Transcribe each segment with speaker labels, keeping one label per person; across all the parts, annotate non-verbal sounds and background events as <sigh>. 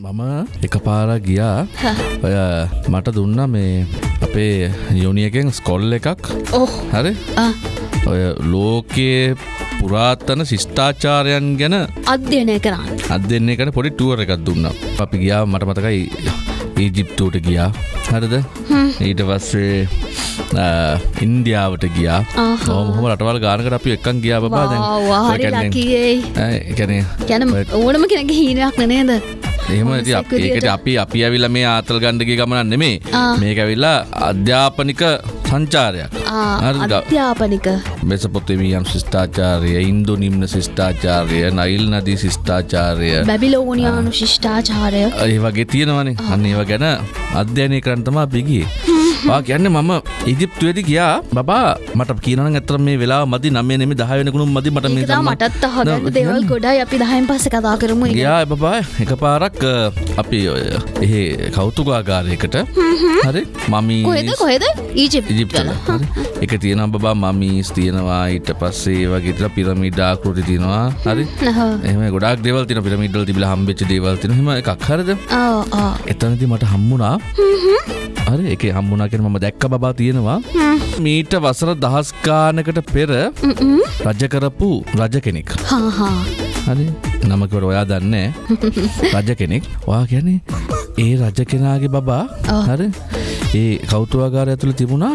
Speaker 1: මම එක පාර ගියා ඔය මට දුන්න මේ අපේ යුනියකෙන් ස්කොල් එකක්. හරි? ඔය ලෝකයේ පුරාත්තන ශිෂ්ඨාචාරයන් ගැන
Speaker 2: අධ්‍යයනය කරන්න.
Speaker 1: අත් දෙන්නේ කන පොඩි ටුවර එකක් දුන්න. අපි ගියා මට මතකයි ඊජිප්තූට ගියා. හරිද? ඊට පස්සේ ඉන්දියාවට ගියා. හොම රටවල් ගානකට අපි එකන් ගියා බා
Speaker 2: ගැන ඕනම කෙනක හීනයක් නනේද
Speaker 1: එහෙම ඒකට අපි අපි ඇවිල්ල මේ ආතල් ගණ්ඩගේ ගමනන් නෙමේ. මේක ඇවිල්ලා අධ්‍යාපනික සංචාරයක්?
Speaker 2: අධ්‍යාපනික.
Speaker 1: මෙසපොතමියම් ශිෂ්ඨාචාරය ඉන්දු නිම්න ශිෂ්ඨාචාරය නයිල් නදී ශිෂ්ඨාචාරය
Speaker 2: බැබිලෝනියානු ශිෂ්ඨාචාරය
Speaker 1: ඒ වගේ තියෙනවනේ. අන්න ඒව ගැන අධ්‍යයනය කරන්තමා පිගිය කියන්න මම ඉජිප්තුවේදි ගියා. බා මට කියනන ඇතර මේ වෙලා මදි නම්ේ නෙම දහයනකුණු මදි මට
Speaker 2: මටත් දෙවල් ගොඩයි අපි දහයින් පස්ස කතා කරමු.
Speaker 1: ගියා බබා එක පාරක් අපි ඔය එහෙ කෞතුකාගාරයකට. හරි මමී
Speaker 2: කොහෙද? කොහෙද? ඊජිප්
Speaker 1: ඉජිප්තල එක තියෙන බබා මමීස් තියෙනවා ඊට පස්සේ වගේට පිරමිඩාකෘති තියෙනවා. හරි. එම ගොඩක් දෙවල් තින පිරමිඩල් තිබිල හම්බෙච් දේවල් තින හෙම එකක් හරද? එතනති මට හම්මුණා හරි එක හම්මුණනා කෙන මම දැක්ක බා තියෙනවා. මීට වසර දහස්කානකට පෙර රජ කරපු රජ කෙනෙක්. හරි. නමකට ඔයා දන්නේ <laughs> රජ කෙනෙක්. වා ගැන ඒ රජ කෙනාගේ බබා. හර. ඒ කෞතුවාගාර ඇතුළ තිබුණා.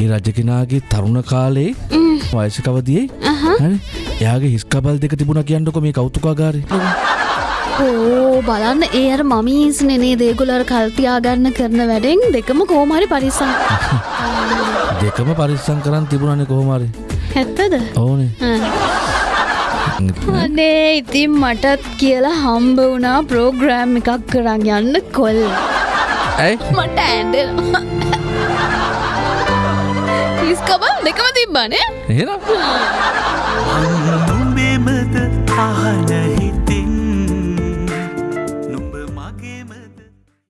Speaker 1: ඒ රජ කෙනාගේ තරුණ කාලේ වයසකවදියේ එයාගේ හිස්කබල් දෙක තිබුණ කියන්නක මේ කෞතුකාගාරය
Speaker 2: ඕ බලන්න ඒ අර මමීස් නෙනේ දේගුලර කල්තියාගන්න කරන වැඩෙන් දෙකම කෝමරි පරිසං <laughs>
Speaker 1: දෙකම පරිස්සං කරන්න තිබුණනේ කොහොමරි
Speaker 2: හැත්තද
Speaker 1: ඕනේ
Speaker 2: අනේ ඉතින් මටත් කියලා හම්බ වුණා ප්‍රෝග්‍රෑම් එකක් කරන්න යන්න කොල්.
Speaker 1: ඇයි?
Speaker 2: මට ඇන්ඩෙනවා ඉස්කබල් දෙකම තිබ්බනේ
Speaker 1: එහෙනම්?
Speaker 3: නුඹෙමද අහන